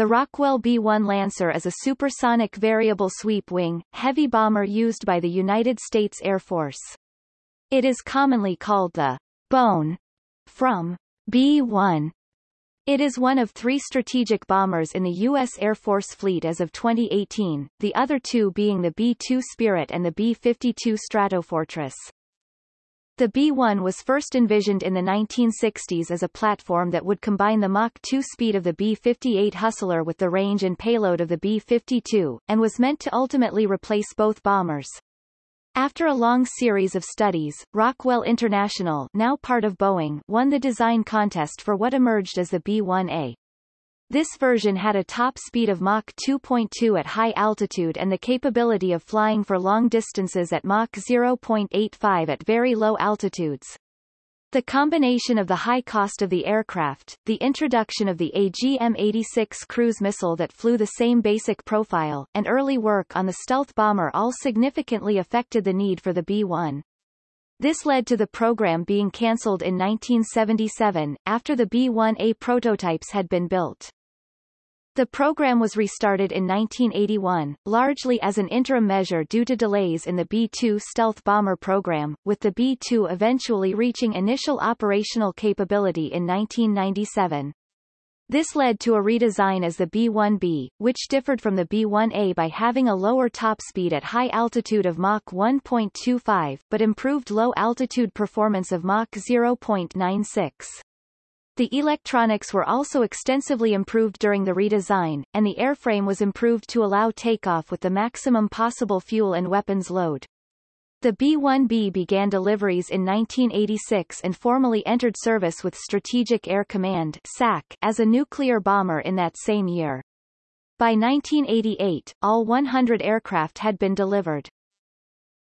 the Rockwell B-1 Lancer is a supersonic variable sweep-wing, heavy bomber used by the United States Air Force. It is commonly called the bone from B-1. It is one of three strategic bombers in the U.S. Air Force fleet as of 2018, the other two being the B-2 Spirit and the B-52 Stratofortress. The B-1 was first envisioned in the 1960s as a platform that would combine the Mach 2 speed of the B-58 Hustler with the range and payload of the B-52, and was meant to ultimately replace both bombers. After a long series of studies, Rockwell International now part of Boeing won the design contest for what emerged as the B-1A. This version had a top speed of Mach 2.2 at high altitude and the capability of flying for long distances at Mach 0.85 at very low altitudes. The combination of the high cost of the aircraft, the introduction of the AGM-86 cruise missile that flew the same basic profile, and early work on the stealth bomber all significantly affected the need for the B-1. This led to the program being cancelled in 1977, after the B-1A prototypes had been built. The program was restarted in 1981, largely as an interim measure due to delays in the B-2 stealth bomber program, with the B-2 eventually reaching initial operational capability in 1997. This led to a redesign as the B-1B, which differed from the B-1A by having a lower top speed at high altitude of Mach 1.25, but improved low-altitude performance of Mach 0.96. The electronics were also extensively improved during the redesign, and the airframe was improved to allow takeoff with the maximum possible fuel and weapons load. The B-1B began deliveries in 1986 and formally entered service with Strategic Air Command SAC as a nuclear bomber in that same year. By 1988, all 100 aircraft had been delivered.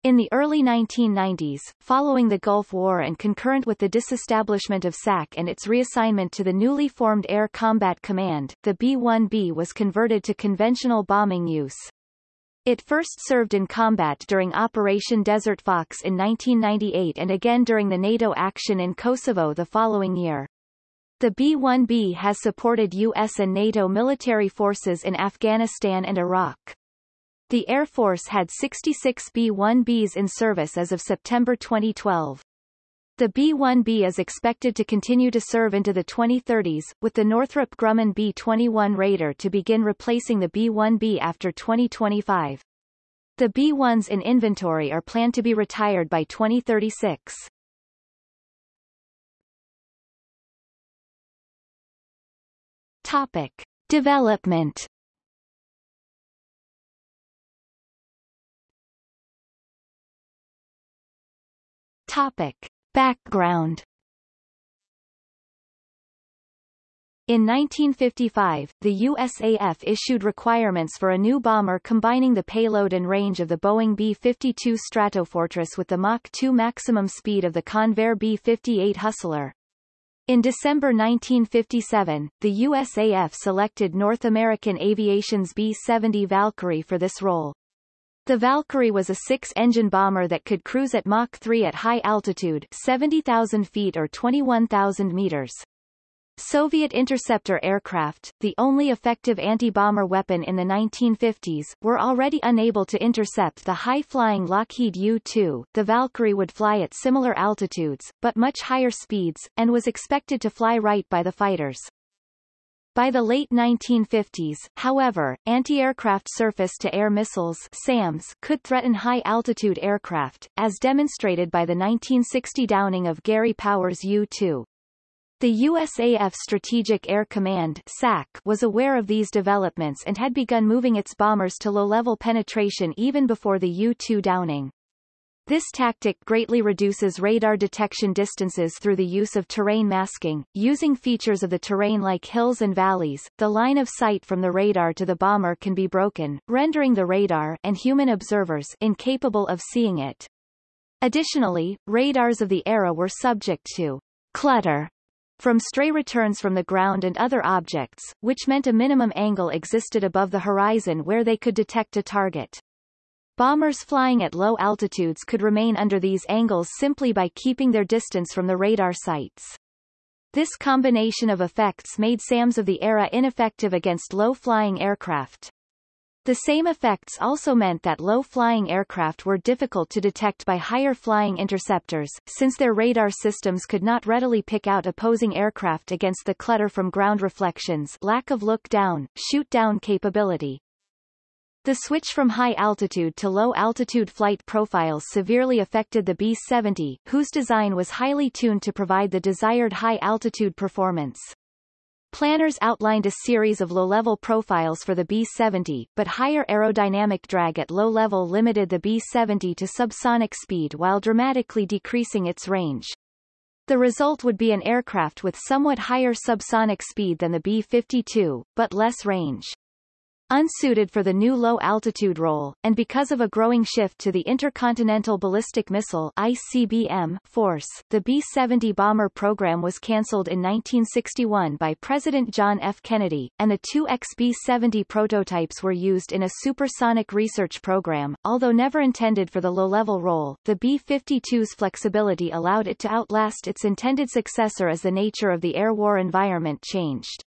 In the early 1990s, following the Gulf War and concurrent with the disestablishment of SAC and its reassignment to the newly formed Air Combat Command, the B-1B was converted to conventional bombing use. It first served in combat during Operation Desert Fox in 1998 and again during the NATO action in Kosovo the following year. The B-1B has supported U.S. and NATO military forces in Afghanistan and Iraq. The Air Force had 66 B-1Bs in service as of September 2012. The B-1B is expected to continue to serve into the 2030s, with the Northrop Grumman B-21 Raider to begin replacing the B-1B after 2025. The B-1s in inventory are planned to be retired by 2036. Topic. Development Topic. Background In 1955, the USAF issued requirements for a new bomber combining the payload and range of the Boeing B-52 Stratofortress with the Mach 2 maximum speed of the Convair B-58 Hustler. In December 1957, the USAF selected North American Aviation's B-70 Valkyrie for this role. The Valkyrie was a six-engine bomber that could cruise at Mach 3 at high altitude 70,000 feet or 21,000 meters. Soviet interceptor aircraft, the only effective anti-bomber weapon in the 1950s, were already unable to intercept the high-flying Lockheed U-2. The Valkyrie would fly at similar altitudes, but much higher speeds, and was expected to fly right by the fighters. By the late 1950s, however, anti-aircraft surface-to-air missiles SAMs could threaten high-altitude aircraft, as demonstrated by the 1960 downing of Gary Powers U-2. The USAF Strategic Air Command SAC was aware of these developments and had begun moving its bombers to low-level penetration even before the U-2 downing. This tactic greatly reduces radar detection distances through the use of terrain masking. Using features of the terrain like hills and valleys, the line of sight from the radar to the bomber can be broken, rendering the radar and human observers incapable of seeing it. Additionally, radars of the era were subject to clutter from stray returns from the ground and other objects, which meant a minimum angle existed above the horizon where they could detect a target. Bombers flying at low altitudes could remain under these angles simply by keeping their distance from the radar sites. This combination of effects made SAMs of the era ineffective against low-flying aircraft. The same effects also meant that low-flying aircraft were difficult to detect by higher-flying interceptors, since their radar systems could not readily pick out opposing aircraft against the clutter from ground reflections lack of look-down, shoot-down capability. The switch from high-altitude to low-altitude flight profiles severely affected the B-70, whose design was highly tuned to provide the desired high-altitude performance. Planners outlined a series of low-level profiles for the B-70, but higher aerodynamic drag at low level limited the B-70 to subsonic speed while dramatically decreasing its range. The result would be an aircraft with somewhat higher subsonic speed than the B-52, but less range. Unsuited for the new low-altitude role, and because of a growing shift to the Intercontinental Ballistic Missile ICBM force, the B-70 bomber program was cancelled in 1961 by President John F. Kennedy, and the two XB-70 prototypes were used in a supersonic research program. Although never intended for the low-level role, the B-52's flexibility allowed it to outlast its intended successor as the nature of the air war environment changed.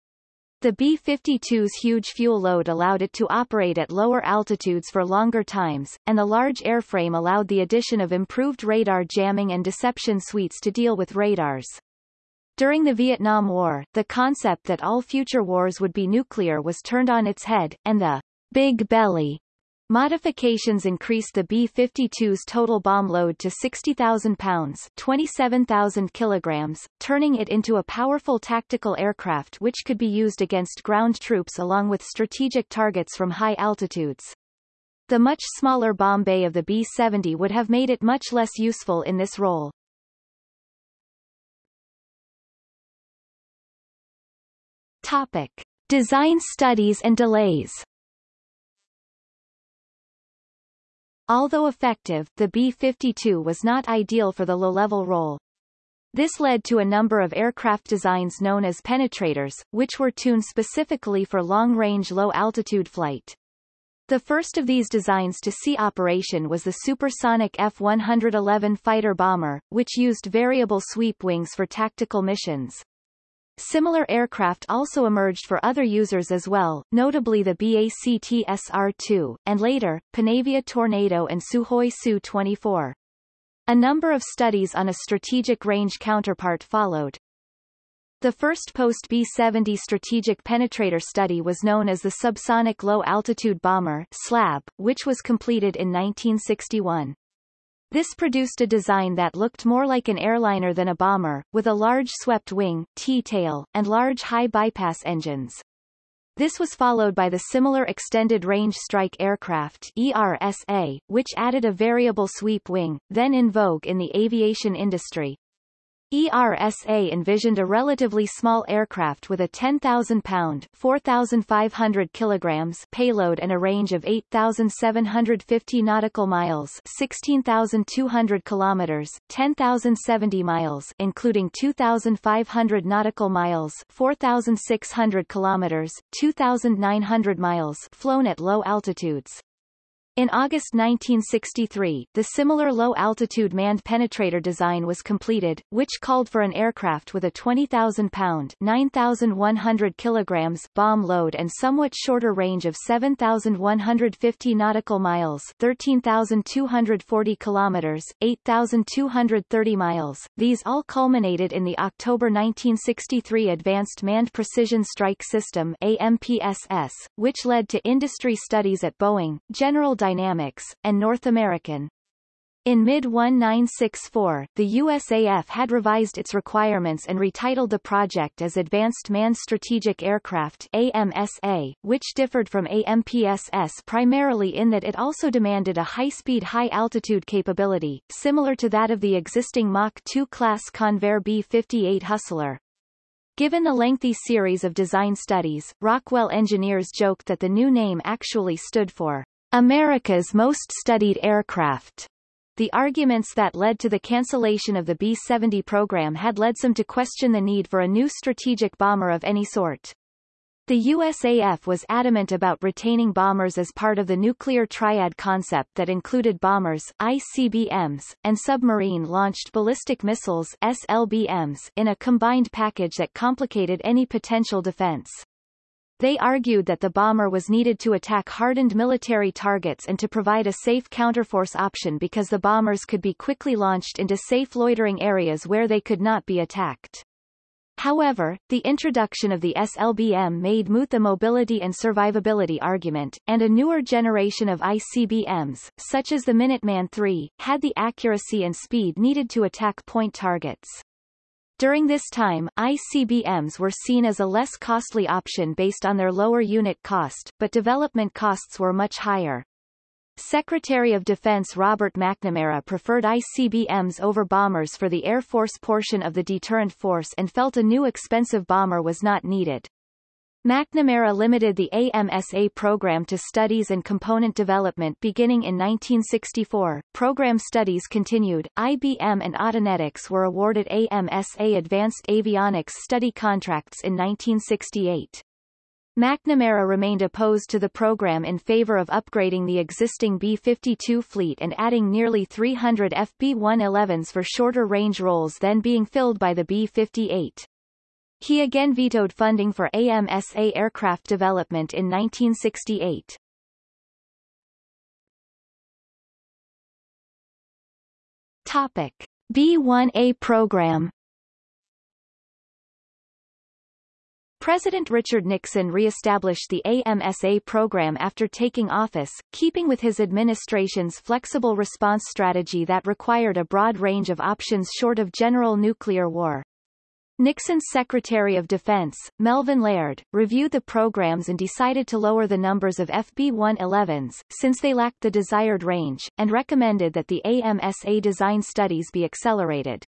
The B-52's huge fuel load allowed it to operate at lower altitudes for longer times, and the large airframe allowed the addition of improved radar jamming and deception suites to deal with radars. During the Vietnam War, the concept that all future wars would be nuclear was turned on its head, and the Big Belly Modifications increased the B-52's total bomb load to 60,000 pounds 27,000 kilograms, turning it into a powerful tactical aircraft which could be used against ground troops along with strategic targets from high altitudes. The much smaller bomb bay of the B-70 would have made it much less useful in this role. Topic. Design studies and delays Although effective, the B-52 was not ideal for the low-level role. This led to a number of aircraft designs known as penetrators, which were tuned specifically for long-range low-altitude flight. The first of these designs to see operation was the supersonic F-111 fighter bomber, which used variable sweep wings for tactical missions. Similar aircraft also emerged for other users as well, notably the BAC TSR-2, and later, Panavia Tornado and Sukhoi Su-24. A number of studies on a strategic range counterpart followed. The first post-B-70 strategic penetrator study was known as the Subsonic Low-Altitude Bomber SLAB, which was completed in 1961. This produced a design that looked more like an airliner than a bomber, with a large swept wing, T-tail, and large high bypass engines. This was followed by the similar Extended Range Strike Aircraft ERSA, which added a variable sweep wing, then in vogue in the aviation industry. ERSA envisioned a relatively small aircraft with a 10,000-pound (4,500 kilograms) payload and a range of 8,750 nautical miles (16,200 kilometers, 10,070 miles), including 2,500 nautical miles (4,600 kilometers, 2,900 miles) flown at low altitudes. In August 1963, the similar low-altitude manned penetrator design was completed, which called for an aircraft with a 20,000-pound (9,100 kilograms) bomb load and somewhat shorter range of 7,150 nautical miles (13,240 kilometers, 8,230 miles). These all culminated in the October 1963 Advanced Manned Precision Strike System (AMPSS), which led to industry studies at Boeing, General Dynamics, and North American. In mid-1964, the USAF had revised its requirements and retitled the project as Advanced Manned Strategic Aircraft AMSA, which differed from AMPSS primarily in that it also demanded a high-speed high-altitude capability, similar to that of the existing Mach 2 class Convair B-58 Hustler. Given the lengthy series of design studies, Rockwell engineers joked that the new name actually stood for America's most studied aircraft. The arguments that led to the cancellation of the B-70 program had led some to question the need for a new strategic bomber of any sort. The USAF was adamant about retaining bombers as part of the nuclear triad concept that included bombers, ICBMs, and submarine-launched ballistic missiles SLBMs in a combined package that complicated any potential defense. They argued that the bomber was needed to attack hardened military targets and to provide a safe counterforce option because the bombers could be quickly launched into safe loitering areas where they could not be attacked. However, the introduction of the SLBM made moot the mobility and survivability argument, and a newer generation of ICBMs, such as the Minuteman III, had the accuracy and speed needed to attack point targets. During this time, ICBMs were seen as a less costly option based on their lower unit cost, but development costs were much higher. Secretary of Defense Robert McNamara preferred ICBMs over bombers for the Air Force portion of the deterrent force and felt a new expensive bomber was not needed. McNamara limited the AMSA program to studies and component development beginning in 1964. Program studies continued. IBM and Autonetics were awarded AMSA Advanced Avionics study contracts in 1968. McNamara remained opposed to the program in favor of upgrading the existing B-52 fleet and adding nearly 300 FB-111s for shorter range roles then being filled by the B-58. He again vetoed funding for AMSA aircraft development in 1968. Topic. B-1A program President Richard Nixon re-established the AMSA program after taking office, keeping with his administration's flexible response strategy that required a broad range of options short of general nuclear war. Nixon's Secretary of Defense, Melvin Laird, reviewed the programs and decided to lower the numbers of FB-111s, since they lacked the desired range, and recommended that the AMSA design studies be accelerated.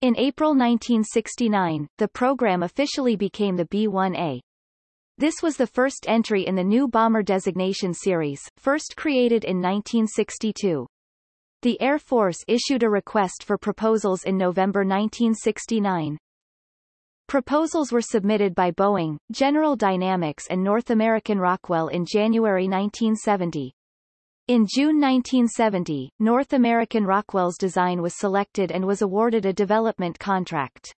In April 1969, the program officially became the B-1A. This was the first entry in the new bomber designation series, first created in 1962. The Air Force issued a request for proposals in November 1969. Proposals were submitted by Boeing, General Dynamics and North American Rockwell in January 1970. In June 1970, North American Rockwell's design was selected and was awarded a development contract.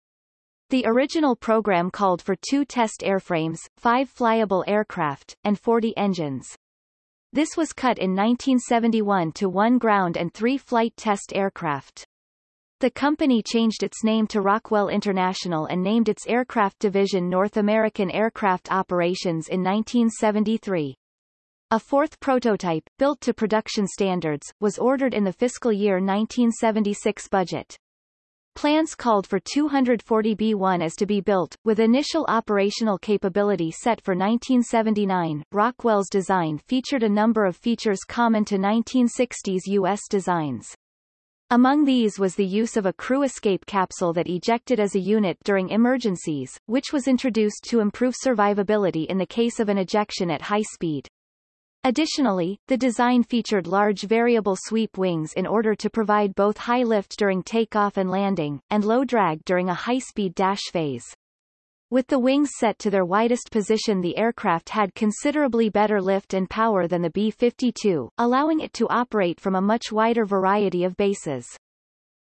The original program called for two test airframes, five flyable aircraft, and 40 engines. This was cut in 1971 to one ground and three flight test aircraft. The company changed its name to Rockwell International and named its aircraft division North American Aircraft Operations in 1973. A fourth prototype, built to production standards, was ordered in the fiscal year 1976 budget. Plans called for 240 B-1As to be built, with initial operational capability set for 1979. Rockwell's design featured a number of features common to 1960s U.S. designs. Among these was the use of a crew escape capsule that ejected as a unit during emergencies, which was introduced to improve survivability in the case of an ejection at high speed. Additionally, the design featured large variable sweep wings in order to provide both high lift during takeoff and landing, and low drag during a high-speed dash phase. With the wings set to their widest position the aircraft had considerably better lift and power than the B-52, allowing it to operate from a much wider variety of bases.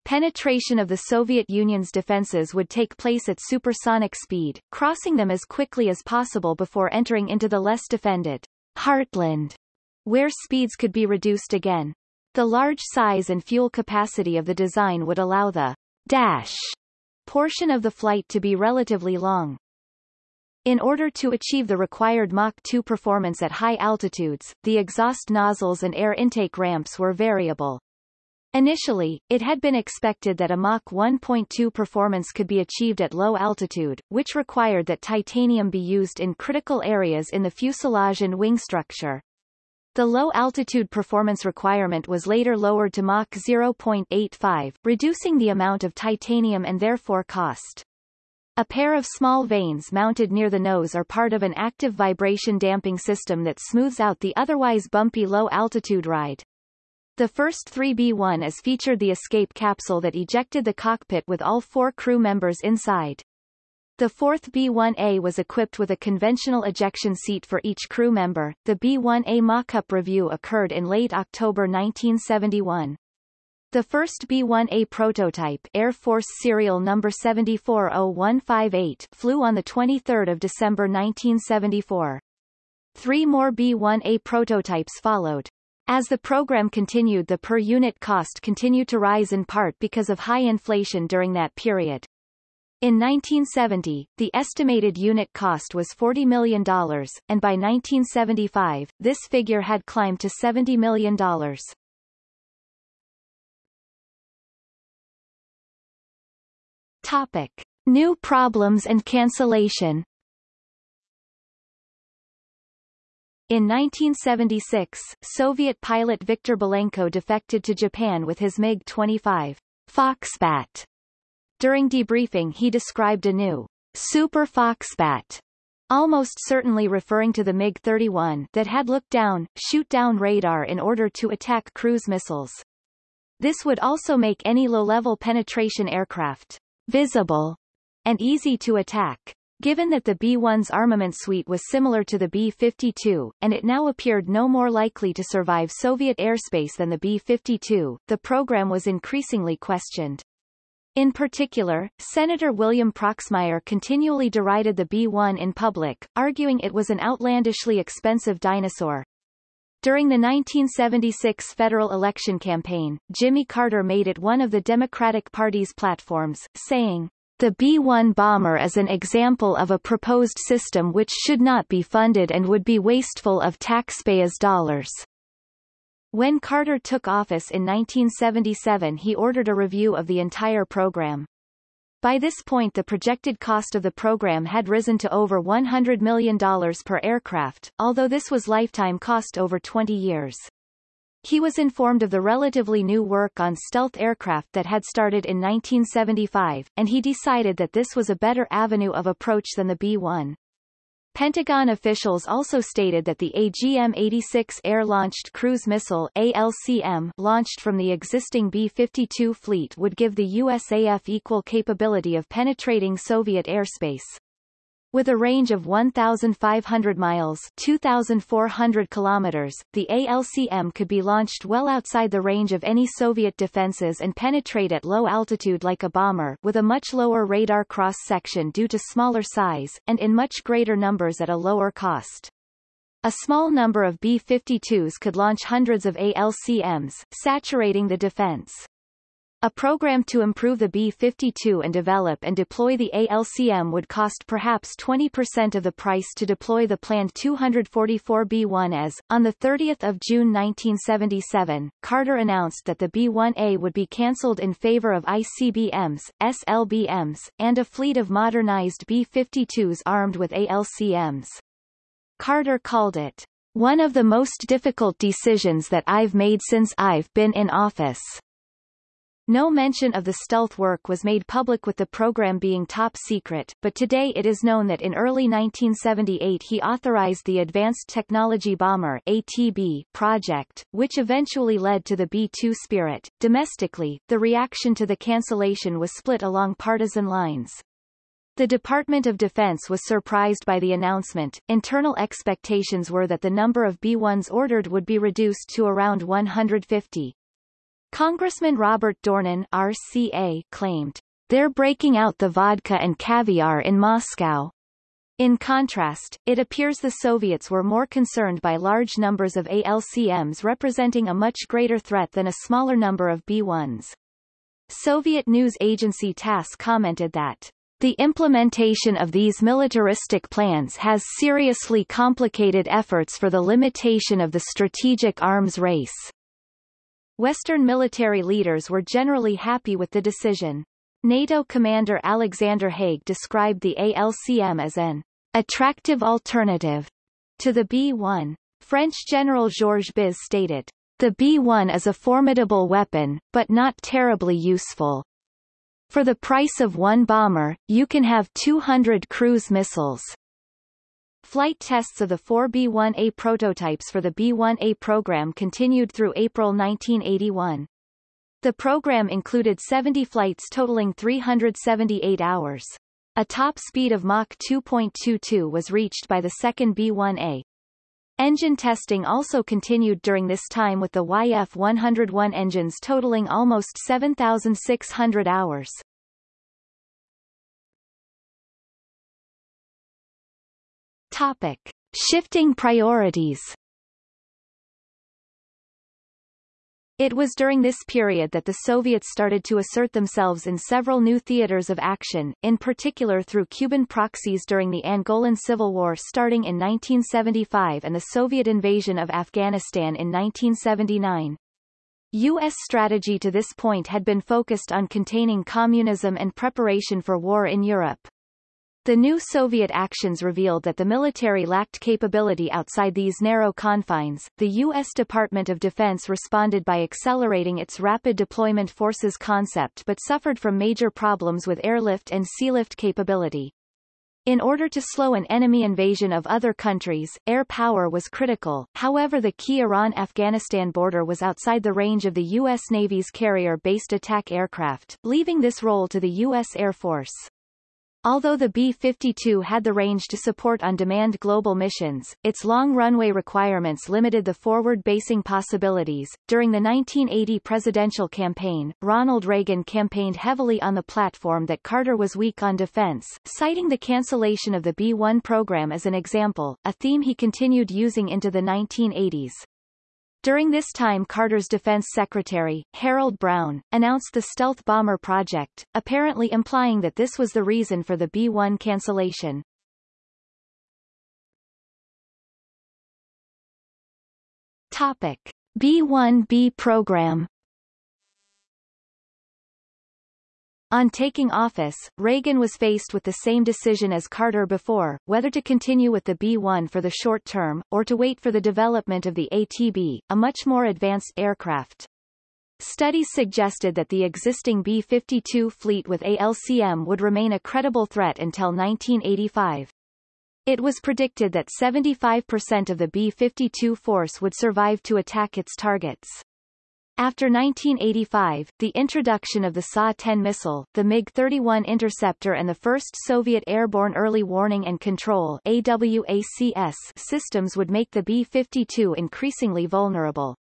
Penetration of the Soviet Union's defenses would take place at supersonic speed, crossing them as quickly as possible before entering into the less defended Heartland, where speeds could be reduced again. The large size and fuel capacity of the design would allow the dash portion of the flight to be relatively long. In order to achieve the required Mach 2 performance at high altitudes, the exhaust nozzles and air intake ramps were variable. Initially, it had been expected that a Mach 1.2 performance could be achieved at low altitude, which required that titanium be used in critical areas in the fuselage and wing structure. The low-altitude performance requirement was later lowered to Mach 0.85, reducing the amount of titanium and therefore cost. A pair of small vanes mounted near the nose are part of an active vibration damping system that smooths out the otherwise bumpy low-altitude ride. The first 3B1 is featured the escape capsule that ejected the cockpit with all four crew members inside. The fourth B-1A was equipped with a conventional ejection seat for each crew member. The B-1A mock-up review occurred in late October 1971. The first B-1A prototype Air Force serial number 740158 flew on 23 December 1974. Three more B-1A prototypes followed. As the program continued the per-unit cost continued to rise in part because of high inflation during that period. In 1970, the estimated unit cost was $40 million, and by 1975, this figure had climbed to $70 million. Topic. New problems and cancellation In 1976, Soviet pilot Viktor Belenko defected to Japan with his MiG-25 Foxbat during debriefing he described a new Super Foxbat almost certainly referring to the MiG-31 that had looked down, shoot down radar in order to attack cruise missiles. This would also make any low-level penetration aircraft visible and easy to attack. Given that the B-1's armament suite was similar to the B-52, and it now appeared no more likely to survive Soviet airspace than the B-52, the program was increasingly questioned. In particular, Senator William Proxmire continually derided the B-1 in public, arguing it was an outlandishly expensive dinosaur. During the 1976 federal election campaign, Jimmy Carter made it one of the Democratic Party's platforms, saying, the B-1 bomber is an example of a proposed system which should not be funded and would be wasteful of taxpayers' dollars. When Carter took office in 1977 he ordered a review of the entire program. By this point the projected cost of the program had risen to over $100 million per aircraft, although this was lifetime cost over 20 years. He was informed of the relatively new work on stealth aircraft that had started in 1975, and he decided that this was a better avenue of approach than the B-1. Pentagon officials also stated that the AGM-86 air-launched cruise missile ALCM launched from the existing B-52 fleet would give the USAF equal capability of penetrating Soviet airspace. With a range of 1,500 miles 2,400 kilometers, the ALCM could be launched well outside the range of any Soviet defenses and penetrate at low altitude like a bomber with a much lower radar cross-section due to smaller size, and in much greater numbers at a lower cost. A small number of B-52s could launch hundreds of ALCMs, saturating the defense. A program to improve the B-52 and develop and deploy the ALCM would cost perhaps 20% of the price to deploy the planned 244 B-1As, on 30 June 1977, Carter announced that the B-1A would be cancelled in favor of ICBMs, SLBMs, and a fleet of modernized B-52s armed with ALCMs. Carter called it, one of the most difficult decisions that I've made since I've been in office. No mention of the stealth work was made public with the program being top secret, but today it is known that in early 1978 he authorized the Advanced Technology Bomber ATB project, which eventually led to the B-2 Spirit. Domestically, the reaction to the cancellation was split along partisan lines. The Department of Defense was surprised by the announcement. Internal expectations were that the number of B-1s ordered would be reduced to around 150. Congressman Robert Dornan RCA claimed, they're breaking out the vodka and caviar in Moscow. In contrast, it appears the Soviets were more concerned by large numbers of ALCMs representing a much greater threat than a smaller number of B-1s. Soviet news agency TASS commented that the implementation of these militaristic plans has seriously complicated efforts for the limitation of the strategic arms race. Western military leaders were generally happy with the decision. NATO commander Alexander Haig described the ALCM as an attractive alternative to the B-1. French General Georges Buis stated, the B-1 is a formidable weapon, but not terribly useful. For the price of one bomber, you can have 200 cruise missiles. Flight tests of the four B-1A prototypes for the B-1A program continued through April 1981. The program included 70 flights totaling 378 hours. A top speed of Mach 2.22 was reached by the second B-1A. Engine testing also continued during this time with the YF-101 engines totaling almost 7,600 hours. Topic. Shifting priorities It was during this period that the Soviets started to assert themselves in several new theaters of action, in particular through Cuban proxies during the Angolan Civil War starting in 1975 and the Soviet invasion of Afghanistan in 1979. U.S. strategy to this point had been focused on containing communism and preparation for war in Europe. The new Soviet actions revealed that the military lacked capability outside these narrow confines. The U.S. Department of Defense responded by accelerating its rapid deployment forces concept but suffered from major problems with airlift and sealift capability. In order to slow an enemy invasion of other countries, air power was critical, however the key Iran-Afghanistan border was outside the range of the U.S. Navy's carrier-based attack aircraft, leaving this role to the U.S. Air Force. Although the B-52 had the range to support on-demand global missions, its long runway requirements limited the forward basing possibilities. During the 1980 presidential campaign, Ronald Reagan campaigned heavily on the platform that Carter was weak on defense, citing the cancellation of the B-1 program as an example, a theme he continued using into the 1980s. During this time Carter's defense secretary, Harold Brown, announced the stealth bomber project, apparently implying that this was the reason for the B-1 cancellation. Topic. B-1B program On taking office, Reagan was faced with the same decision as Carter before, whether to continue with the B-1 for the short term, or to wait for the development of the ATB, a much more advanced aircraft. Studies suggested that the existing B-52 fleet with ALCM would remain a credible threat until 1985. It was predicted that 75% of the B-52 force would survive to attack its targets. After 1985, the introduction of the SA-10 missile, the MiG-31 interceptor and the first Soviet Airborne Early Warning and Control AWACS systems would make the B-52 increasingly vulnerable.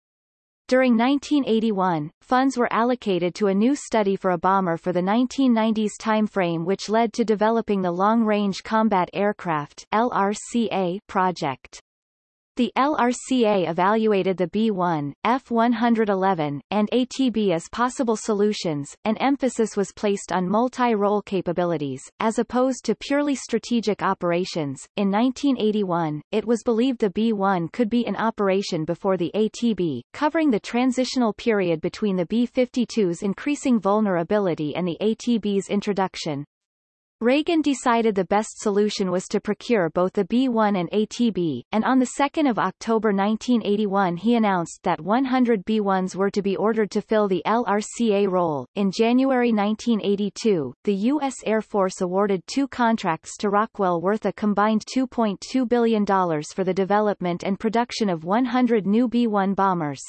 During 1981, funds were allocated to a new study for a bomber for the 1990s timeframe which led to developing the Long Range Combat Aircraft LRCA project. The LRCA evaluated the B-1, F-111, and ATB as possible solutions, and emphasis was placed on multi-role capabilities, as opposed to purely strategic operations. In 1981, it was believed the B-1 could be in operation before the ATB, covering the transitional period between the B-52's increasing vulnerability and the ATB's introduction. Reagan decided the best solution was to procure both the B-1 and ATB, and on 2 October 1981 he announced that 100 B-1s were to be ordered to fill the LRCA role. In January 1982, the U.S. Air Force awarded two contracts to Rockwell worth a combined $2.2 billion for the development and production of 100 new B-1 bombers.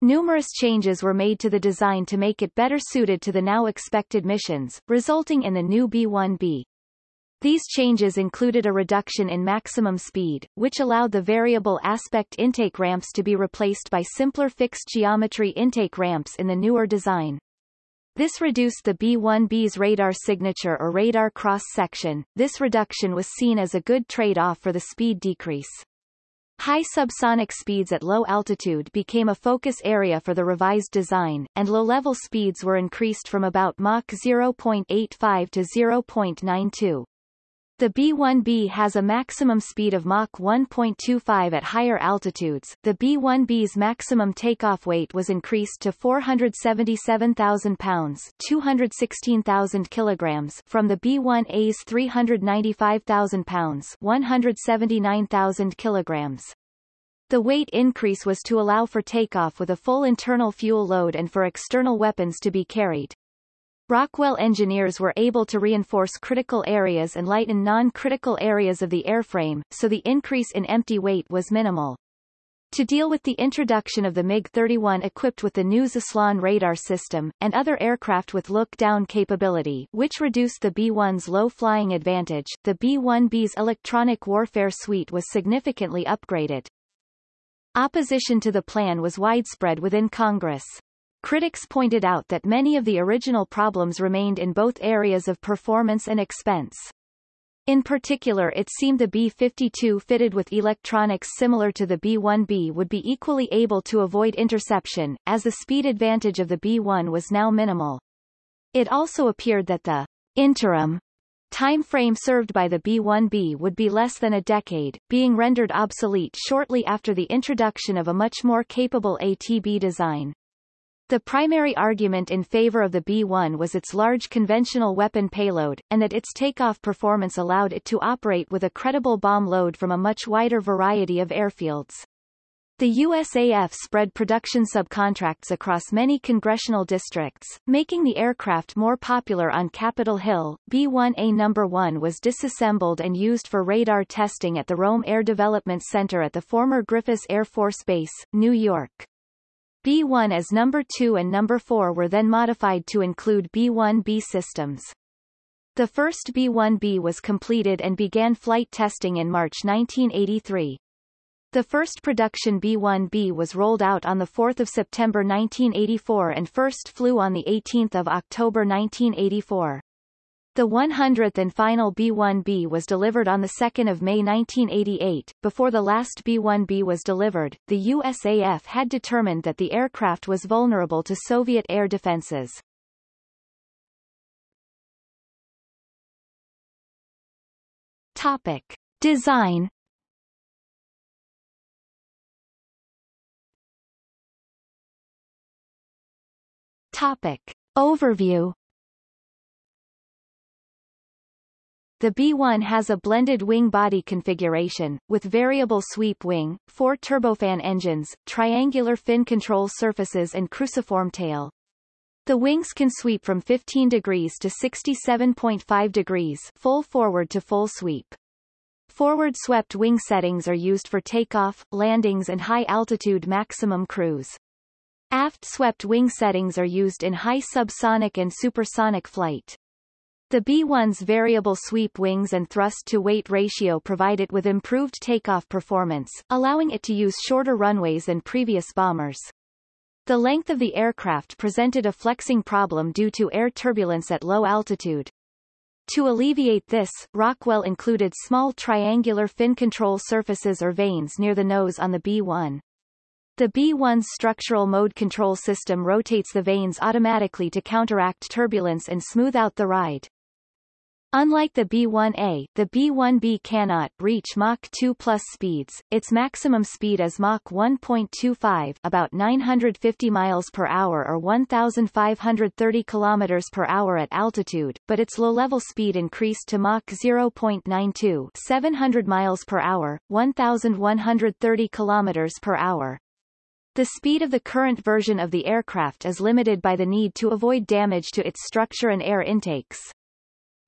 Numerous changes were made to the design to make it better suited to the now expected missions, resulting in the new B-1B. These changes included a reduction in maximum speed, which allowed the variable aspect intake ramps to be replaced by simpler fixed geometry intake ramps in the newer design. This reduced the B-1B's radar signature or radar cross-section. This reduction was seen as a good trade-off for the speed decrease. High subsonic speeds at low altitude became a focus area for the revised design, and low-level speeds were increased from about Mach 0.85 to 0.92. The B-1B has a maximum speed of Mach 1.25 at higher altitudes. The B-1B's maximum takeoff weight was increased to 477,000 pounds, 216,000 kilograms from the B-1A's 395,000 pounds, 179,000 kilograms. The weight increase was to allow for takeoff with a full internal fuel load and for external weapons to be carried. Rockwell engineers were able to reinforce critical areas and lighten non-critical areas of the airframe, so the increase in empty weight was minimal. To deal with the introduction of the MiG-31 equipped with the new Zaslon radar system, and other aircraft with look-down capability which reduced the B-1's low flying advantage, the B-1B's electronic warfare suite was significantly upgraded. Opposition to the plan was widespread within Congress. Critics pointed out that many of the original problems remained in both areas of performance and expense. In particular it seemed the B-52 fitted with electronics similar to the B-1B would be equally able to avoid interception, as the speed advantage of the B-1 was now minimal. It also appeared that the interim time frame served by the B-1B would be less than a decade, being rendered obsolete shortly after the introduction of a much more capable ATB design. The primary argument in favor of the B-1 was its large conventional weapon payload, and that its takeoff performance allowed it to operate with a credible bomb load from a much wider variety of airfields. The USAF spread production subcontracts across many congressional districts, making the aircraft more popular on Capitol Hill. B-1A No. 1 was disassembled and used for radar testing at the Rome Air Development Center at the former Griffiss Air Force Base, New York. B-1As number 2 and number 4 were then modified to include B1B systems. The first B1B was completed and began flight testing in March 1983. The first production B1B was rolled out on 4 September 1984 and first flew on 18 October 1984. The 100th and final B-1B was delivered on 2 May 1988. Before the last B-1B was delivered, the USAF had determined that the aircraft was vulnerable to Soviet air defenses. Topic. Design Topic. Overview The B-1 has a blended wing body configuration, with variable sweep wing, four turbofan engines, triangular fin control surfaces and cruciform tail. The wings can sweep from 15 degrees to 67.5 degrees full forward to full sweep. Forward swept wing settings are used for takeoff, landings and high-altitude maximum cruise. Aft swept wing settings are used in high subsonic and supersonic flight. The B-1's variable sweep wings and thrust-to-weight ratio provide it with improved takeoff performance, allowing it to use shorter runways than previous bombers. The length of the aircraft presented a flexing problem due to air turbulence at low altitude. To alleviate this, Rockwell included small triangular fin control surfaces or vanes near the nose on the B-1. The B-1's structural mode control system rotates the vanes automatically to counteract turbulence and smooth out the ride. Unlike the B-1A, the B-1B cannot reach Mach 2 plus speeds. Its maximum speed is Mach 1.25, about 950 miles per hour or 1,530 kilometers per hour at altitude, but its low-level speed increased to Mach 0.92, 700 miles per hour, 1,130 kilometers per hour. The speed of the current version of the aircraft is limited by the need to avoid damage to its structure and air intakes.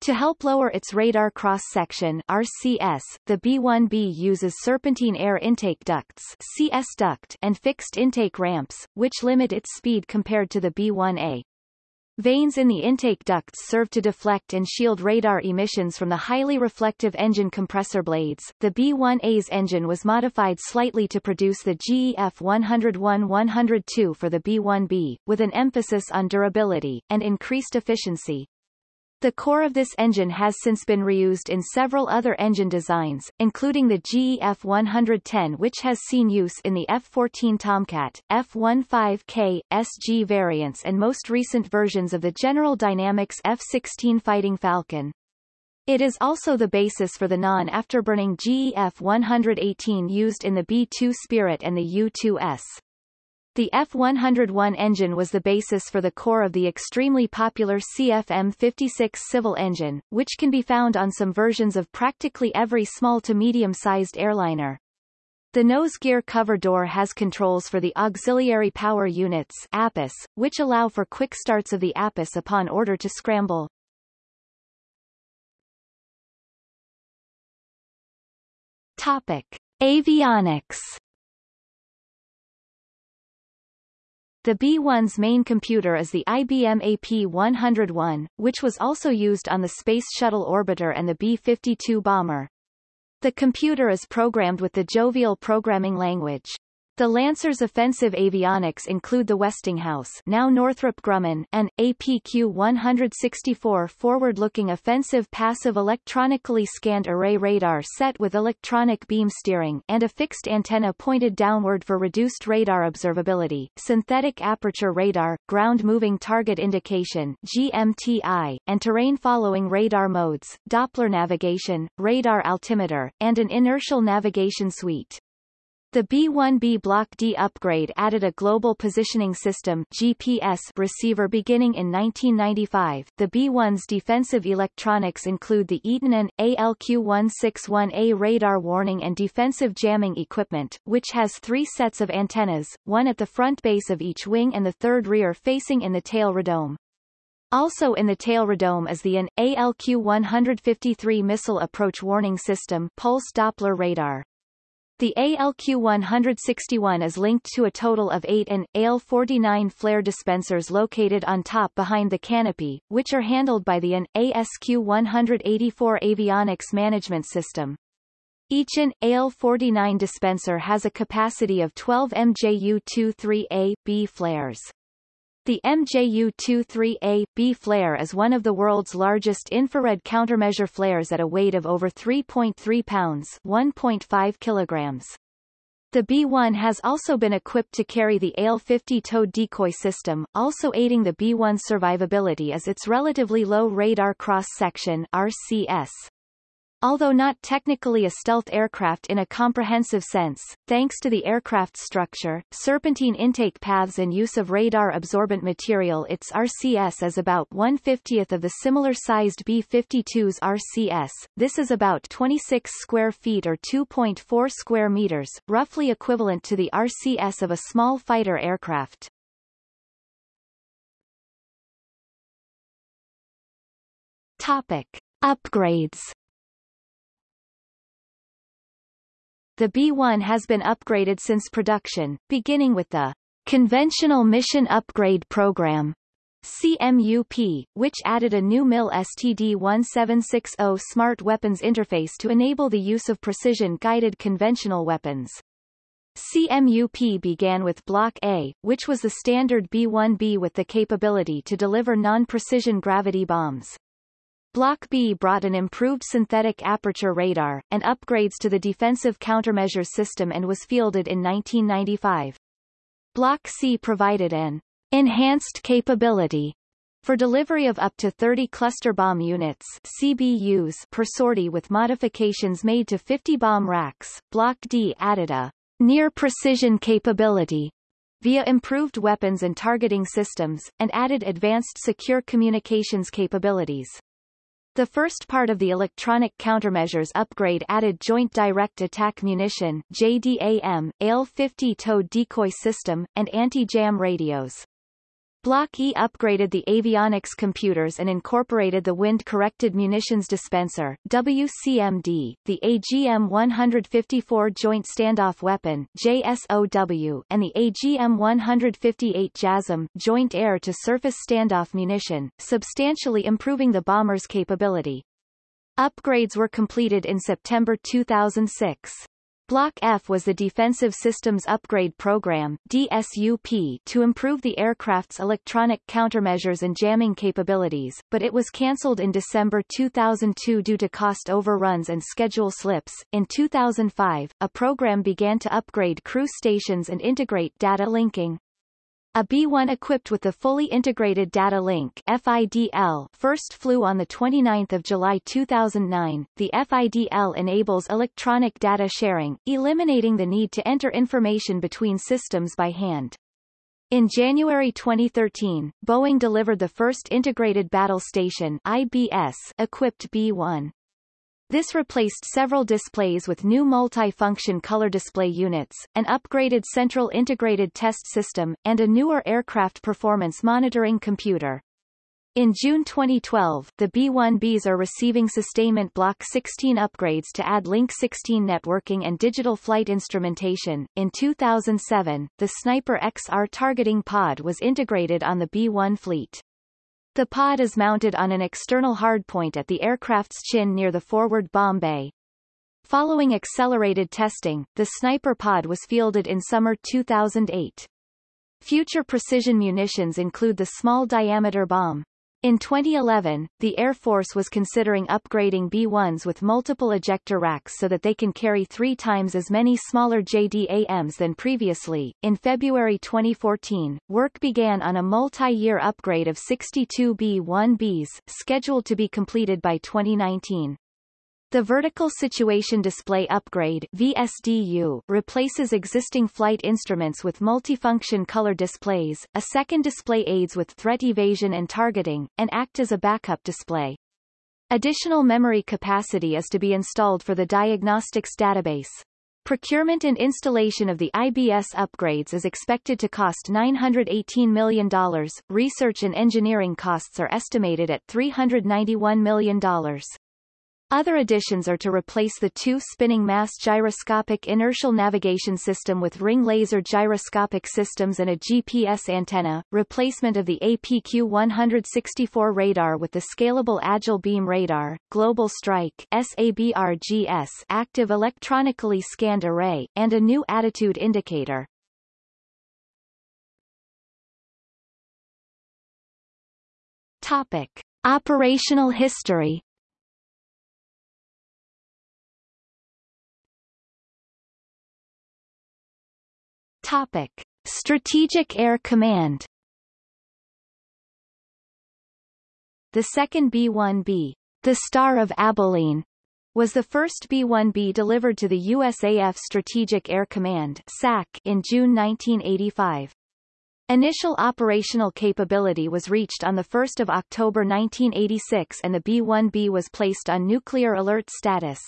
To help lower its radar cross-section RCS, the B-1B uses serpentine air intake ducts CS duct and fixed intake ramps, which limit its speed compared to the B-1A. Vanes in the intake ducts serve to deflect and shield radar emissions from the highly reflective engine compressor blades. The B-1A's engine was modified slightly to produce the GE F101-102 for the B-1B, with an emphasis on durability, and increased efficiency. The core of this engine has since been reused in several other engine designs, including the GE F110 which has seen use in the F-14 Tomcat, F-15K, SG variants and most recent versions of the General Dynamics F-16 Fighting Falcon. It is also the basis for the non-afterburning GE F118 used in the B-2 Spirit and the U-2S. The F-101 engine was the basis for the core of the extremely popular CFM56 civil engine, which can be found on some versions of practically every small to medium-sized airliner. The nose gear cover door has controls for the auxiliary power units APUS, which allow for quick starts of the APUS upon order to scramble. Topic. Avionics The B-1's main computer is the IBM AP-101, which was also used on the Space Shuttle Orbiter and the B-52 bomber. The computer is programmed with the Jovial programming language. The Lancer's offensive avionics include the Westinghouse now Northrop Grumman, an APQ-164 forward-looking offensive passive electronically scanned array radar set with electronic beam steering and a fixed antenna pointed downward for reduced radar observability, synthetic aperture radar, ground moving target indication GMTI, and terrain following radar modes, Doppler navigation, radar altimeter, and an inertial navigation suite. The B-1B Block D upgrade added a Global Positioning System GPS receiver beginning in 1995. The B-1's defensive electronics include the Eaton and ALQ-161A radar warning and defensive jamming equipment, which has three sets of antennas, one at the front base of each wing and the third rear facing in the tail radome. Also in the tail radome is the AN ALQ-153 missile approach warning system pulse Doppler radar. The ALQ-161 is linked to a total of 8 AN, ALE-49 flare dispensers located on top behind the canopy, which are handled by the AN, ASQ-184 avionics management system. Each AN, ALE-49 dispenser has a capacity of 12 MJU-23A, B flares. The MJU-23A-B flare is one of the world's largest infrared countermeasure flares at a weight of over 3.3 pounds 1.5 kilograms. The B-1 has also been equipped to carry the ALE-50 towed decoy system, also aiding the B-1's survivability as its relatively low radar cross-section RCS. Although not technically a stealth aircraft in a comprehensive sense, thanks to the aircraft's structure, serpentine intake paths and use of radar-absorbent material its RCS is about 1/50th of the similar-sized B-52's RCS, this is about 26 square feet or 2.4 square meters, roughly equivalent to the RCS of a small fighter aircraft. Topic. Upgrades The B-1 has been upgraded since production, beginning with the Conventional Mission Upgrade Program CMUP, which added a new MIL STD-1760 Smart Weapons interface to enable the use of precision-guided conventional weapons. CMUP began with Block A, which was the standard B-1B with the capability to deliver non-precision gravity bombs. Block B brought an improved synthetic aperture radar, and upgrades to the defensive countermeasure system and was fielded in 1995. Block C provided an enhanced capability for delivery of up to 30 cluster bomb units CBUs per sortie with modifications made to 50 bomb racks. Block D added a near-precision capability via improved weapons and targeting systems, and added advanced secure communications capabilities. The first part of the electronic countermeasures upgrade added Joint Direct Attack Munition JDAM, ALE-50 towed decoy system, and anti-jam radios. Block E upgraded the avionics computers and incorporated the Wind-Corrected Munitions Dispenser WCMD, the AGM-154 Joint Standoff Weapon JSOW, and the AGM-158 JASSM Joint Air-to-Surface Standoff Munition, substantially improving the bomber's capability. Upgrades were completed in September 2006. Block F was the Defensive Systems Upgrade Program DSUP to improve the aircraft's electronic countermeasures and jamming capabilities, but it was cancelled in December 2002 due to cost overruns and schedule slips. In 2005, a program began to upgrade crew stations and integrate data linking. A B-1 equipped with the Fully Integrated Data Link FIDL first flew on 29 July 2009. The FIDL enables electronic data sharing, eliminating the need to enter information between systems by hand. In January 2013, Boeing delivered the first Integrated Battle Station IBS equipped B-1. This replaced several displays with new multi-function color display units, an upgraded central integrated test system, and a newer aircraft performance monitoring computer. In June 2012, the B-1Bs are receiving sustainment Block 16 upgrades to add Link 16 networking and digital flight instrumentation. In 2007, the Sniper XR targeting pod was integrated on the B-1 fleet. The pod is mounted on an external hardpoint at the aircraft's chin near the forward bomb bay. Following accelerated testing, the Sniper pod was fielded in summer 2008. Future precision munitions include the small-diameter bomb, in 2011, the Air Force was considering upgrading B-1s with multiple ejector racks so that they can carry three times as many smaller JDAMs than previously. In February 2014, work began on a multi-year upgrade of 62 B-1Bs, scheduled to be completed by 2019. The Vertical Situation Display Upgrade VSDU replaces existing flight instruments with multifunction color displays, a second display aids with threat evasion and targeting, and act as a backup display. Additional memory capacity is to be installed for the diagnostics database. Procurement and installation of the IBS upgrades is expected to cost $918 million. Research and engineering costs are estimated at $391 million. Other additions are to replace the two spinning mass gyroscopic inertial navigation system with ring laser gyroscopic systems and a GPS antenna, replacement of the APQ-164 radar with the scalable Agile Beam Radar, Global Strike SABRGS active electronically scanned array, and a new attitude indicator. Topic. Operational history Topic. Strategic Air Command The second B-1B, the Star of Abilene, was the first B-1B delivered to the USAF Strategic Air Command SAC in June 1985. Initial operational capability was reached on 1 October 1986 and the B-1B was placed on nuclear alert status.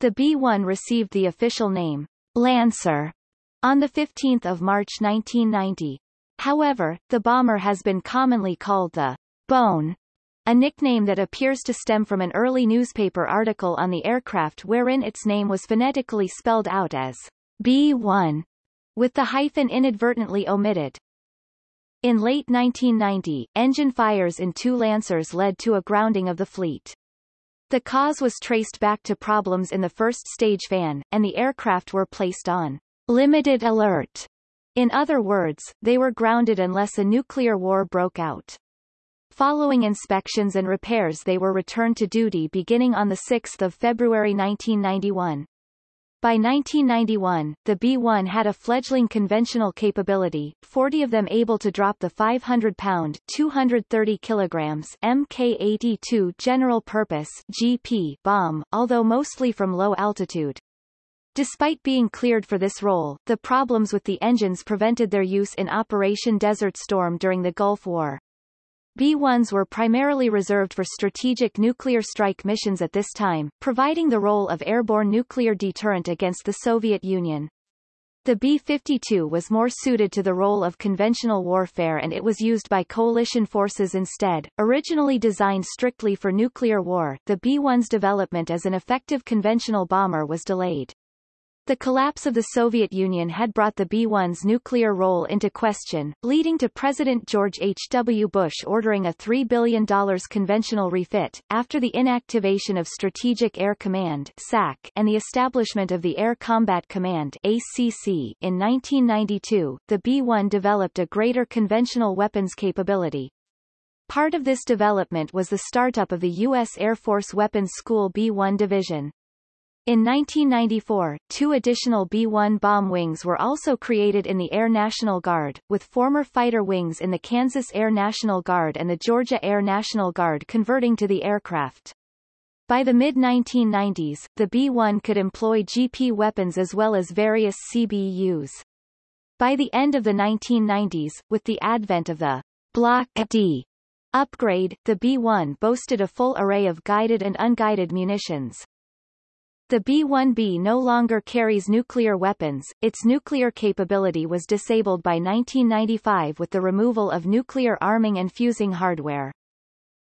The B-1 received the official name, Lancer, on 15 March 1990. However, the bomber has been commonly called the Bone, a nickname that appears to stem from an early newspaper article on the aircraft wherein its name was phonetically spelled out as B1, with the hyphen inadvertently omitted. In late 1990, engine fires in two Lancers led to a grounding of the fleet. The cause was traced back to problems in the first stage fan, and the aircraft were placed on limited alert. In other words, they were grounded unless a nuclear war broke out. Following inspections and repairs they were returned to duty beginning on 6 February 1991. By 1991, the B-1 had a fledgling conventional capability, 40 of them able to drop the 500-pound 230 kilograms Mk-82 General Purpose GP bomb, although mostly from low altitude. Despite being cleared for this role, the problems with the engines prevented their use in Operation Desert Storm during the Gulf War. B-1s were primarily reserved for strategic nuclear strike missions at this time, providing the role of airborne nuclear deterrent against the Soviet Union. The B-52 was more suited to the role of conventional warfare and it was used by coalition forces instead. Originally designed strictly for nuclear war, the B-1's development as an effective conventional bomber was delayed. The collapse of the Soviet Union had brought the B-1's nuclear role into question, leading to President George H. W. Bush ordering a $3 billion conventional refit. After the inactivation of Strategic Air Command SAC and the establishment of the Air Combat Command ACC in 1992, the B-1 developed a greater conventional weapons capability. Part of this development was the startup of the U.S. Air Force Weapons School B-1 Division. In 1994, two additional B-1 bomb wings were also created in the Air National Guard, with former fighter wings in the Kansas Air National Guard and the Georgia Air National Guard converting to the aircraft. By the mid-1990s, the B-1 could employ GP weapons as well as various CBUs. By the end of the 1990s, with the advent of the Block D upgrade, the B-1 boasted a full array of guided and unguided munitions. The B-1B no longer carries nuclear weapons, its nuclear capability was disabled by 1995 with the removal of nuclear arming and fusing hardware.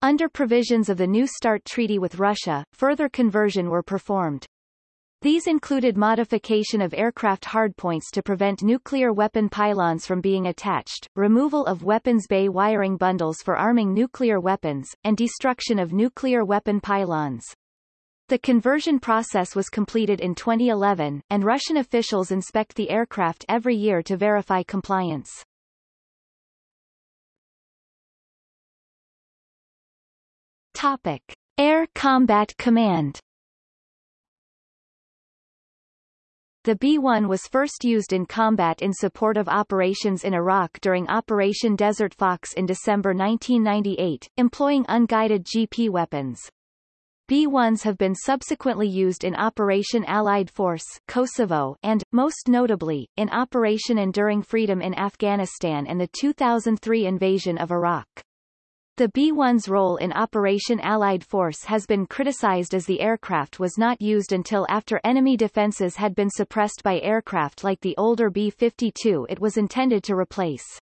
Under provisions of the New START treaty with Russia, further conversion were performed. These included modification of aircraft hardpoints to prevent nuclear weapon pylons from being attached, removal of weapons bay wiring bundles for arming nuclear weapons, and destruction of nuclear weapon pylons. The conversion process was completed in 2011, and Russian officials inspect the aircraft every year to verify compliance. Topic. Air Combat Command The B-1 was first used in combat in support of operations in Iraq during Operation Desert Fox in December 1998, employing unguided GP weapons. B-1s have been subsequently used in Operation Allied Force Kosovo and, most notably, in Operation Enduring Freedom in Afghanistan and the 2003 invasion of Iraq. The B-1's role in Operation Allied Force has been criticized as the aircraft was not used until after enemy defenses had been suppressed by aircraft like the older B-52 it was intended to replace.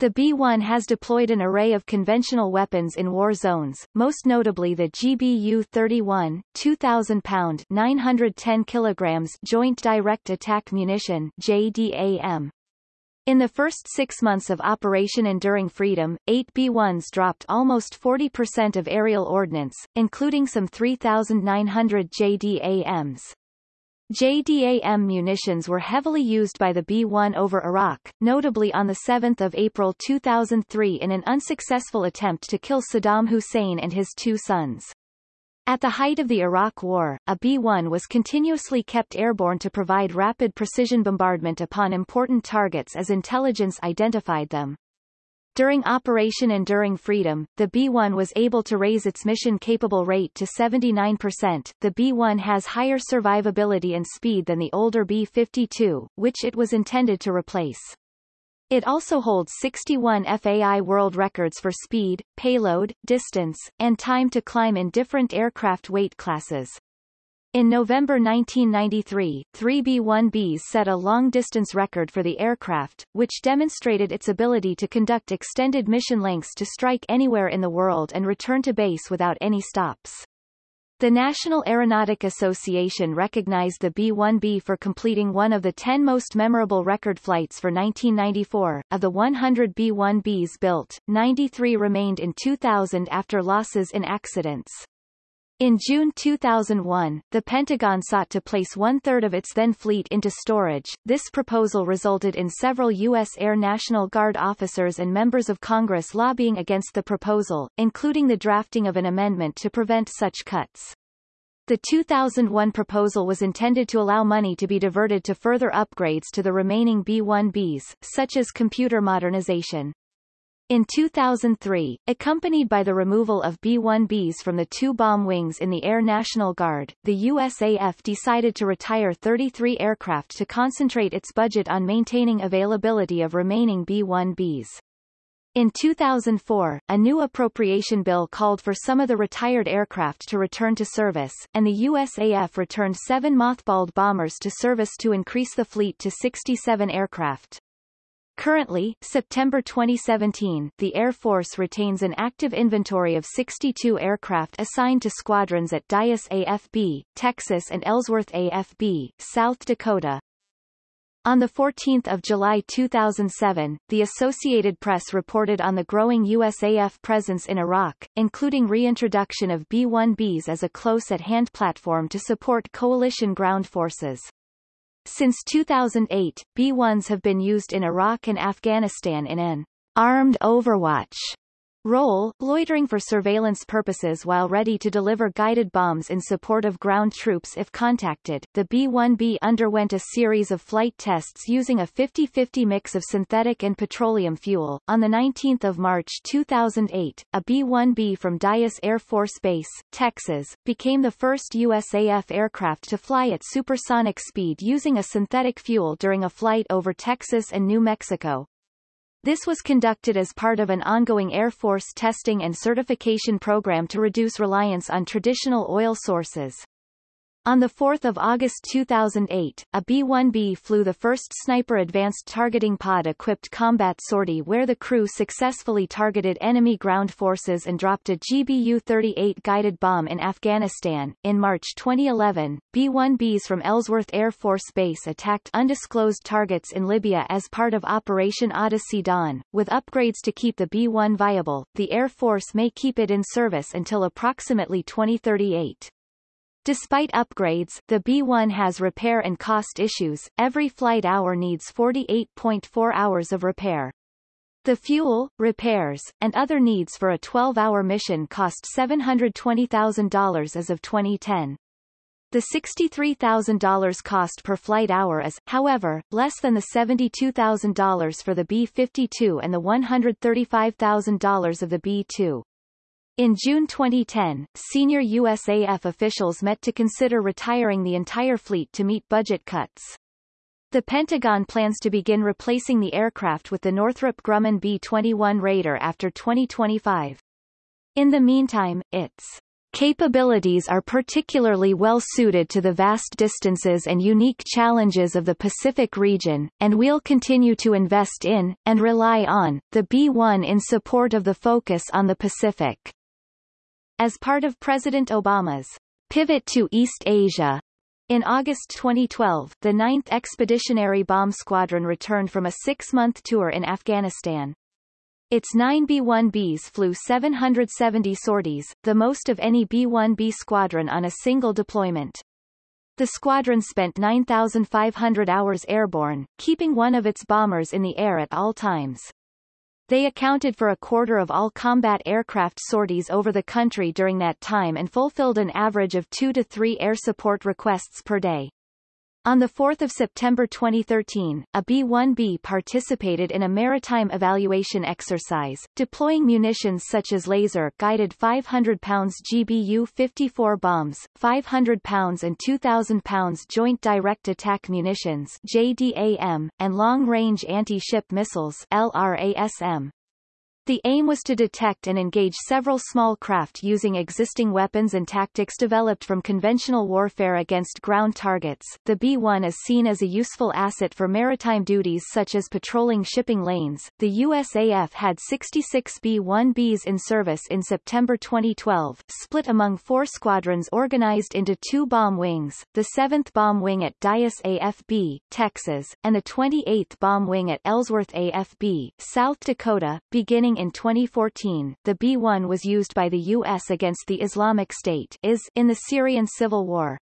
The B-1 has deployed an array of conventional weapons in war zones, most notably the GBU-31, 2,000-pound 910 kilograms Joint Direct Attack Munition JDAM, in the first six months of Operation Enduring Freedom, eight B-1s dropped almost 40% of aerial ordnance, including some 3,900 JDAMs. JDAM munitions were heavily used by the B-1 over Iraq, notably on 7 April 2003 in an unsuccessful attempt to kill Saddam Hussein and his two sons. At the height of the Iraq War, a B-1 was continuously kept airborne to provide rapid precision bombardment upon important targets as intelligence identified them. During Operation Enduring Freedom, the B-1 was able to raise its mission-capable rate to 79%. The B-1 has higher survivability and speed than the older B-52, which it was intended to replace. It also holds 61 FAI world records for speed, payload, distance, and time to climb in different aircraft weight classes. In November 1993, three B-1Bs set a long-distance record for the aircraft, which demonstrated its ability to conduct extended mission lengths to strike anywhere in the world and return to base without any stops. The National Aeronautic Association recognized the B-1B for completing one of the 10 most memorable record flights for 1994. Of the 100 B-1Bs built, 93 remained in 2000 after losses in accidents. In June 2001, the Pentagon sought to place one-third of its then fleet into storage. This proposal resulted in several U.S. Air National Guard officers and members of Congress lobbying against the proposal, including the drafting of an amendment to prevent such cuts. The 2001 proposal was intended to allow money to be diverted to further upgrades to the remaining B-1Bs, such as computer modernization. In 2003, accompanied by the removal of B-1Bs from the two bomb wings in the Air National Guard, the USAF decided to retire 33 aircraft to concentrate its budget on maintaining availability of remaining B-1Bs. In 2004, a new appropriation bill called for some of the retired aircraft to return to service, and the USAF returned seven mothballed bombers to service to increase the fleet to 67 aircraft. Currently, September 2017, the Air Force retains an active inventory of 62 aircraft assigned to squadrons at Dyess AFB, Texas and Ellsworth AFB, South Dakota, on 14 July 2007, the Associated Press reported on the growing USAF presence in Iraq, including reintroduction of B-1Bs as a close-at-hand platform to support coalition ground forces. Since 2008, B-1s have been used in Iraq and Afghanistan in an armed overwatch role, loitering for surveillance purposes while ready to deliver guided bombs in support of ground troops if contacted. The B-1B underwent a series of flight tests using a 50-50 mix of synthetic and petroleum fuel. On the 19th of March 2008, a B-1B from Dyess Air Force Base, Texas, became the first USAF aircraft to fly at supersonic speed using a synthetic fuel during a flight over Texas and New Mexico, this was conducted as part of an ongoing Air Force testing and certification program to reduce reliance on traditional oil sources. On 4 August 2008, a B-1B flew the first Sniper Advanced Targeting Pod-equipped combat sortie where the crew successfully targeted enemy ground forces and dropped a GBU-38 guided bomb in Afghanistan. In March 2011, B-1Bs from Ellsworth Air Force Base attacked undisclosed targets in Libya as part of Operation Odyssey Dawn. With upgrades to keep the B-1 viable, the Air Force may keep it in service until approximately 2038. Despite upgrades, the B-1 has repair and cost issues. Every flight hour needs 48.4 hours of repair. The fuel, repairs, and other needs for a 12-hour mission cost $720,000 as of 2010. The $63,000 cost per flight hour is, however, less than the $72,000 for the B-52 and the $135,000 of the B-2. In June 2010, senior USAF officials met to consider retiring the entire fleet to meet budget cuts. The Pentagon plans to begin replacing the aircraft with the Northrop Grumman B-21 Raider after 2025. In the meantime, its capabilities are particularly well suited to the vast distances and unique challenges of the Pacific region, and we'll continue to invest in, and rely on, the B-1 in support of the focus on the Pacific. As part of President Obama's pivot to East Asia, in August 2012, the 9th Expeditionary Bomb Squadron returned from a six-month tour in Afghanistan. Its nine B-1Bs flew 770 sorties, the most of any B-1B squadron on a single deployment. The squadron spent 9,500 hours airborne, keeping one of its bombers in the air at all times. They accounted for a quarter of all combat aircraft sorties over the country during that time and fulfilled an average of two to three air support requests per day. On 4 September 2013, a B-1B participated in a maritime evaluation exercise, deploying munitions such as laser-guided 500 pounds GBU-54 bombs, 500 pounds and 2,000 pounds Joint Direct Attack Munitions JDAM, and long-range anti-ship missiles LRASM. The aim was to detect and engage several small craft using existing weapons and tactics developed from conventional warfare against ground targets. The B-1 is seen as a useful asset for maritime duties such as patrolling shipping lanes. The USAF had 66 B-1Bs in service in September 2012, split among four squadrons organized into two bomb wings, the 7th Bomb Wing at Dyess AFB, Texas, and the 28th Bomb Wing at Ellsworth AFB, South Dakota, beginning in 2014, the B-1 was used by the U.S. against the Islamic State is in the Syrian civil war.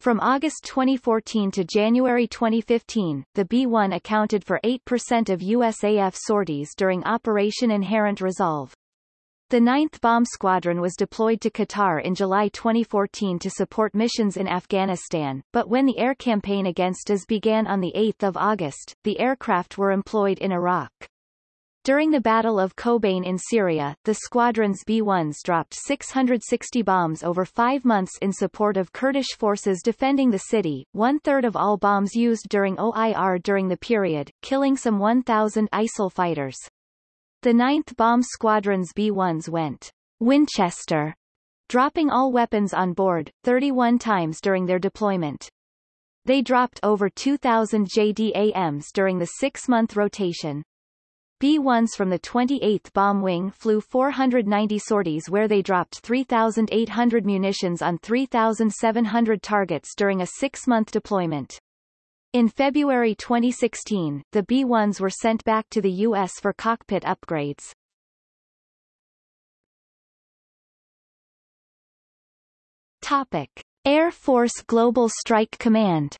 From August 2014 to January 2015, the B-1 accounted for 8% of USAF sorties during Operation Inherent Resolve. The 9th Bomb Squadron was deployed to Qatar in July 2014 to support missions in Afghanistan, but when the air campaign against IS began on 8 August, the aircraft were employed in Iraq. During the Battle of Kobane in Syria, the squadron's B-1s dropped 660 bombs over five months in support of Kurdish forces defending the city, one-third of all bombs used during OIR during the period, killing some 1,000 ISIL fighters. The 9th Bomb Squadron's B-1s went Winchester, dropping all weapons on board, 31 times during their deployment. They dropped over 2,000 JDAMs during the six-month rotation. B-1s from the 28th Bomb Wing flew 490 sorties where they dropped 3,800 munitions on 3,700 targets during a six-month deployment. In February 2016, the B-1s were sent back to the U.S. for cockpit upgrades. Topic. Air Force Global Strike Command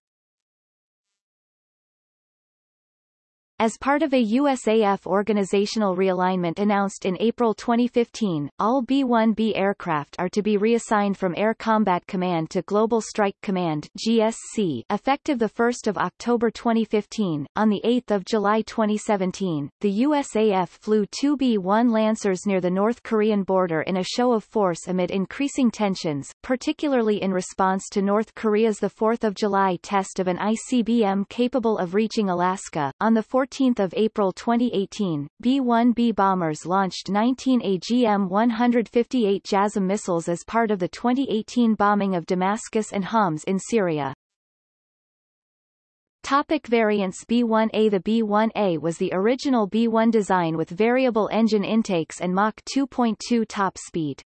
As part of a USAF organizational realignment announced in April 2015, all B-1B aircraft are to be reassigned from Air Combat Command to Global Strike Command GSC effective 1 October 2015. On 8 July 2017, the USAF flew two B-1 Lancers near the North Korean border in a show of force amid increasing tensions, particularly in response to North Korea's 4 July test of an ICBM capable of reaching Alaska. On 14 14 April 2018, B-1B bombers launched 19 AGM-158 JASSM missiles as part of the 2018 bombing of Damascus and Homs in Syria. Topic variants B1A The B1A was the original B1 design with variable engine intakes and Mach 2.2 top speed.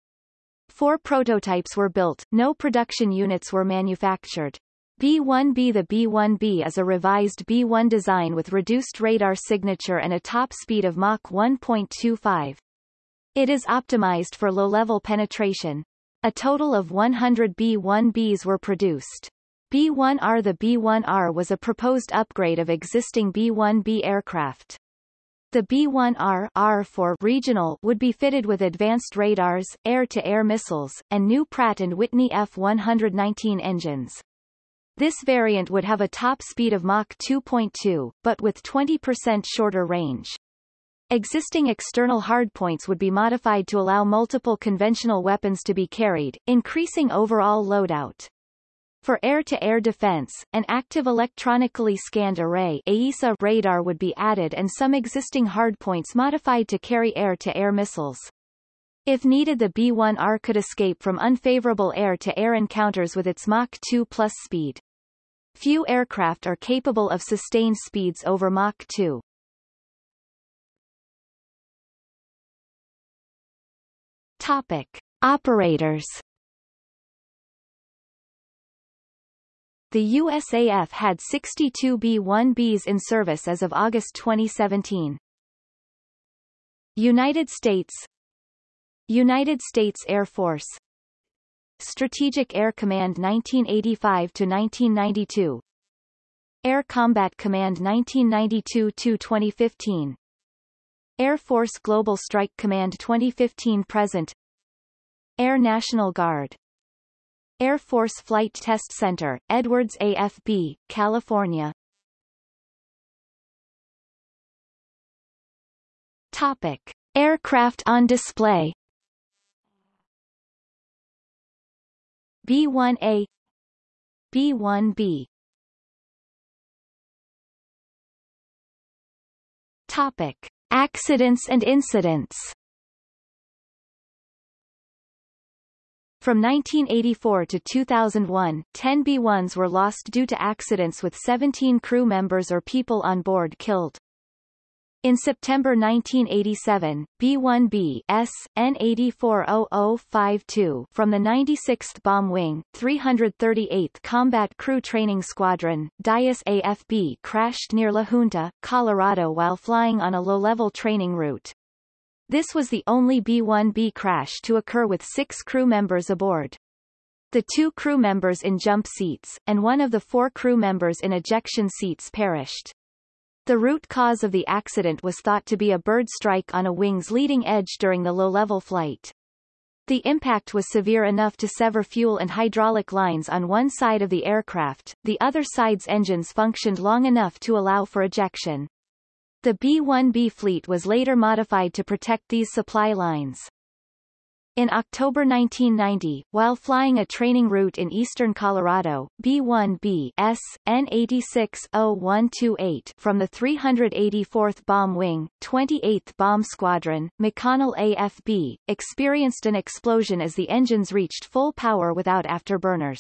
Four prototypes were built, no production units were manufactured. B1B The B1B is a revised B1 design with reduced radar signature and a top speed of Mach 1.25. It is optimized for low-level penetration. A total of 100 B1Bs were produced. B-1R The B-1R was a proposed upgrade of existing B-1B aircraft. The B-1R R for regional would be fitted with advanced radars, air-to-air -air missiles, and new Pratt & Whitney F-119 engines. This variant would have a top speed of Mach 2.2, but with 20% shorter range. Existing external hardpoints would be modified to allow multiple conventional weapons to be carried, increasing overall loadout. For air-to-air -air defense, an active electronically scanned array AESA radar would be added and some existing hardpoints modified to carry air-to-air -air missiles. If needed the B-1R could escape from unfavorable air-to-air -air encounters with its Mach 2 plus speed. Few aircraft are capable of sustained speeds over Mach 2. Topic. Operators The USAF had 62 B-1Bs in service as of August 2017. United States United States Air Force Strategic Air Command 1985-1992 Air Combat Command 1992-2015 Air Force Global Strike Command 2015-present Air National Guard. Air Force Flight Test Center, Edwards AFB, California. Topic. Aircraft on display B-1A B-1B Topic. Accidents and incidents From 1984 to 2001, 10 B-1s were lost due to accidents with 17 crew members or people on board killed. In September 1987, B-1B S, N840052 from the 96th Bomb Wing, 338th Combat Crew Training Squadron, Dyess AFB crashed near La Junta, Colorado while flying on a low-level training route. This was the only B-1B crash to occur with six crew members aboard. The two crew members in jump seats, and one of the four crew members in ejection seats perished. The root cause of the accident was thought to be a bird strike on a wing's leading edge during the low-level flight. The impact was severe enough to sever fuel and hydraulic lines on one side of the aircraft, the other side's engines functioned long enough to allow for ejection. The B-1B fleet was later modified to protect these supply lines. In October 1990, while flying a training route in eastern Colorado, B-1B S, N860128 from the 384th Bomb Wing, 28th Bomb Squadron, McConnell AFB, experienced an explosion as the engines reached full power without afterburners.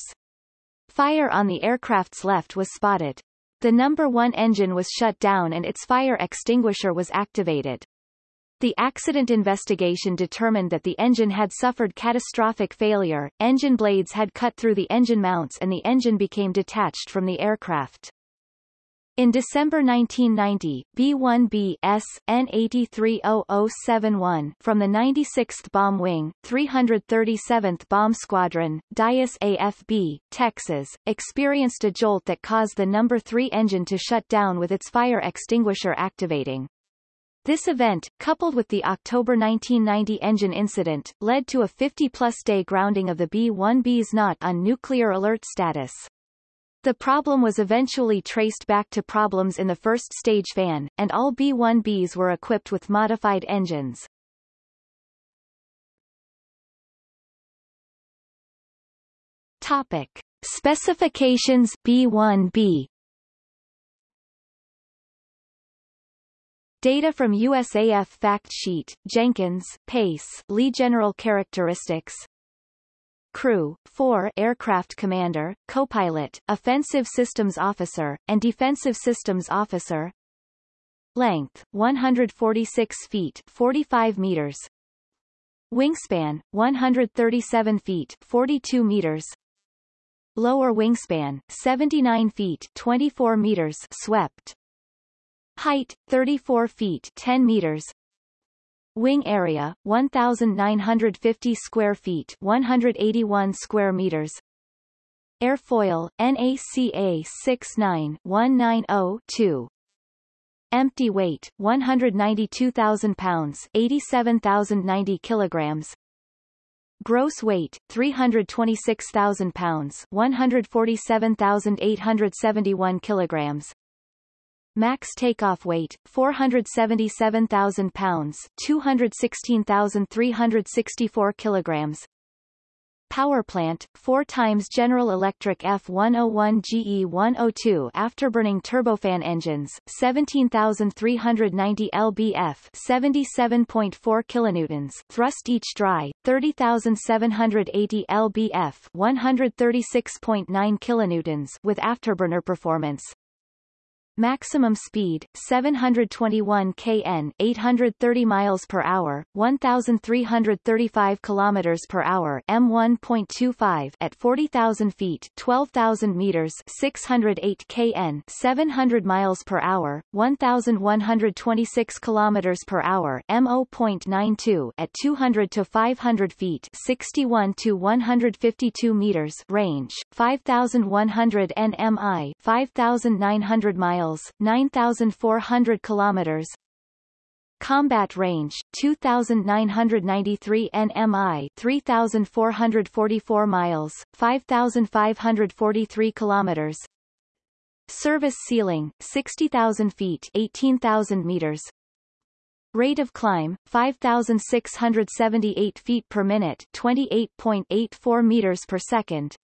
Fire on the aircraft's left was spotted. The number one engine was shut down and its fire extinguisher was activated. The accident investigation determined that the engine had suffered catastrophic failure, engine blades had cut through the engine mounts and the engine became detached from the aircraft. In December 1990, B-1B S, N830071 from the 96th Bomb Wing, 337th Bomb Squadron, Dyess AFB, Texas, experienced a jolt that caused the number 3 engine to shut down with its fire extinguisher activating. This event, coupled with the October 1990 engine incident, led to a 50-plus day grounding of the B-1Bs not on nuclear alert status. The problem was eventually traced back to problems in the first stage fan, and all B-1Bs were equipped with modified engines. Topic. Specifications B1B Data from USAF Fact Sheet, Jenkins, Pace, Lee General Characteristics. Crew, 4 Aircraft Commander, Co-Pilot, Offensive Systems Officer, and Defensive Systems Officer. Length, 146 feet 45 meters. Wingspan, 137 feet 42 meters. Lower wingspan, 79 feet 24 meters swept Height, 34 feet 10 meters. Wing area, 1,950 square feet 181 square meters. Airfoil, NACA 69-190-2 Empty weight, 192,000 pounds 87,090 kilograms. Gross weight, 326,000 pounds 147,871 kilograms Max takeoff weight, 477,000 pounds 216,364 kilograms. Power plant, 4 times General Electric F101 GE102 afterburning turbofan engines, 17,390 lbf 77.4 kilonewtons. Thrust each dry, 30,780 lbf 136.9 kilonewtons with afterburner performance, Maximum speed 721 kn 830 miles per hour 1335 kilometers per hour M1.25 at 40,000 feet 12,000 meters 608 kn 700 miles per hour 1126 kilometers per hour M0.92 at 200 to 500 feet 61 to 152 meters range 5100 nmi 5900 miles miles 9,400 kilometers. Combat range 2993 nmi 3444 miles 5543 kilometers. Service ceiling 60000 feet 18000 meters. Rate of climb 5678 feet per minute 28.84 meters per second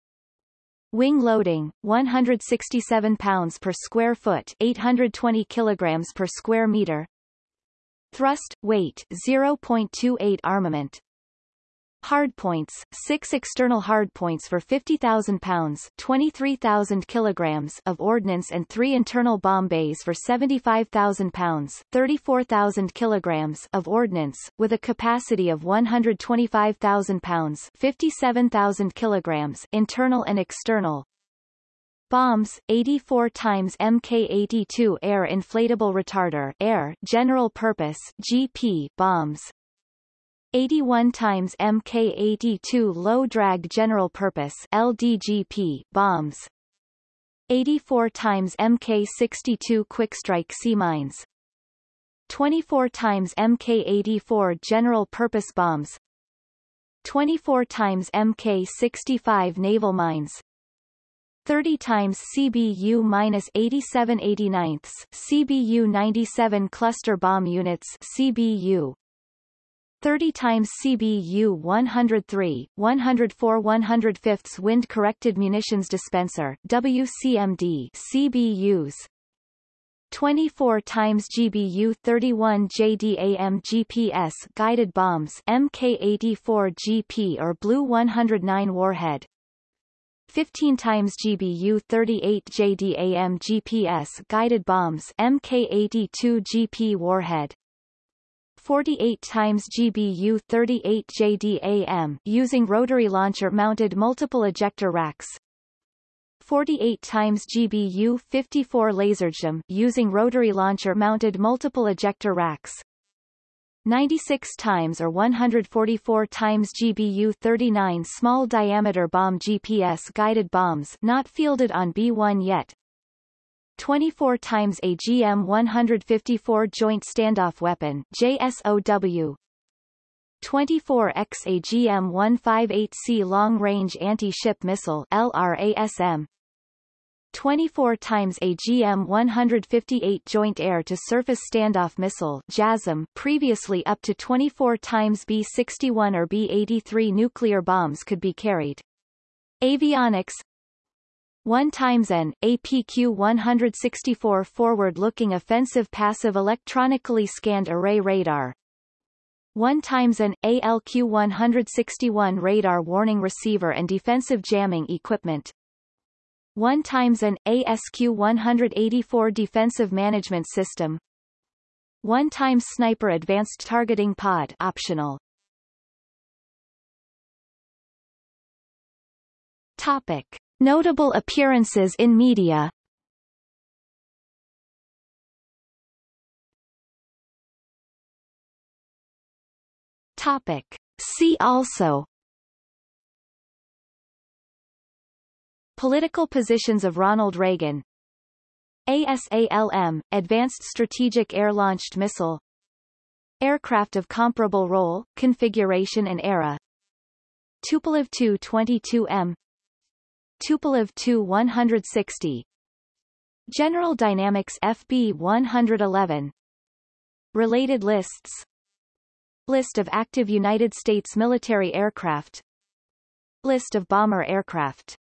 Wing loading, 167 pounds per square foot 820 kilograms per square meter. Thrust, weight 0.28 armament, Hardpoints, six external hardpoints for 50,000 pounds 23,000 kilograms of ordnance and three internal bomb bays for 75,000 pounds 34,000 kilograms of ordnance, with a capacity of 125,000 pounds 57,000 kilograms internal and external. Bombs, 84 times Mk-82 air inflatable retarder air general purpose GP bombs, 81 times Mk82 low drag general purpose LDGP bombs. 84 times Mk62 quick strike sea mines. 24 times Mk84 general purpose bombs. 24 times Mk65 naval mines. 30 times CBU-87 89ths CBU 97 cluster bomb units CBU 30 times CBU 103, 104 105ths Wind Corrected Munitions Dispenser WCMD CBUs 24 times GBU 31 JDAM GPS guided bombs MK84 GP or BLU 109 warhead. 15 times GBU 38 JDAM GPS guided bombs MK82 GP warhead 48 times GBU 38 JDAM using rotary launcher mounted multiple ejector racks. 48 times GBU 54 Laser JDAM using rotary launcher mounted multiple ejector racks. 96 times or 144 times GBU 39 small diameter bomb GPS guided bombs not fielded on B1 yet 24 times AGM 154 Joint Standoff Weapon JSOW 24X AGM 158C Long Range Anti-Ship Missile LRASM 24 times AGM 158 Joint Air-to-Surface Standoff Missile JASSM previously up to 24 times B-61 or B-83 nuclear bombs could be carried. Avionics 1 times N, APQ-164 forward-looking offensive passive electronically scanned array radar. 1 times an ALQ-161 radar warning receiver and defensive jamming equipment. 1 times an ASQ-184 defensive management system. 1 times sniper advanced targeting pod optional. Topic. Notable appearances in media. Topic. See also. Political positions of Ronald Reagan. ASALM, Advanced Strategic Air-Launched Missile. Aircraft of comparable role, configuration and era. Tupolev Tu-22M Tupolev Tu-160 General Dynamics FB-111 Related lists. List of active United States military aircraft. List of bomber aircraft